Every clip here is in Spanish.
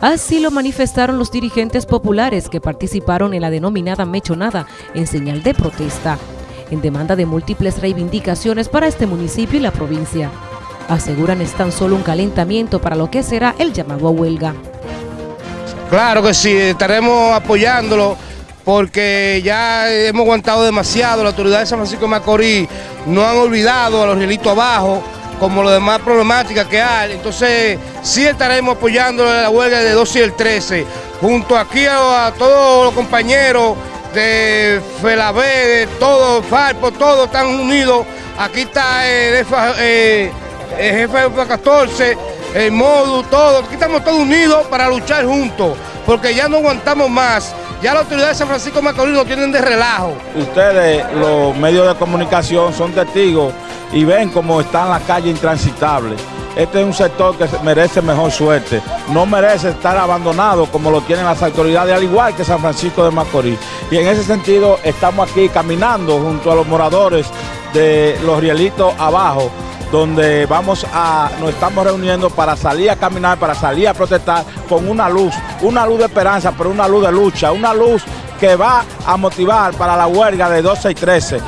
Así lo manifestaron los dirigentes populares que participaron en la denominada mechonada en señal de protesta, en demanda de múltiples reivindicaciones para este municipio y la provincia. Aseguran es tan solo un calentamiento para lo que será el llamado a huelga. Claro que sí, estaremos apoyándolo porque ya hemos aguantado demasiado, la autoridad de San Francisco de Macorís no han olvidado a los rielitos abajo, como los demás problemáticas que hay, entonces sí estaremos apoyando la huelga de 12 y el 13, junto aquí a, todos los compañeros de FELAB, de todos, FARPO, todos están unidos, aquí está el, eh, jefe de 14, el MODU, todos, aquí estamos todos unidos para luchar juntos, porque ya no aguantamos más, ya las autoridades de San Francisco Macorís no tienen de relajo. Ustedes, los medios de comunicación, son testigos y ven cómo está en la calle intransitable. Este es un sector que merece mejor suerte, no merece estar abandonado como lo tienen las autoridades, al igual que San Francisco de Macorís. Y en ese sentido estamos aquí caminando junto a los moradores de los rielitos abajo, donde vamos a, nos estamos reuniendo para salir a caminar, para salir a protestar con una luz, una luz de esperanza, pero una luz de lucha, una luz que va a motivar para la huelga de 12 y 13.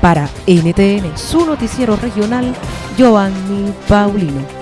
Para NTN, su noticiero regional, Giovanni Paulino.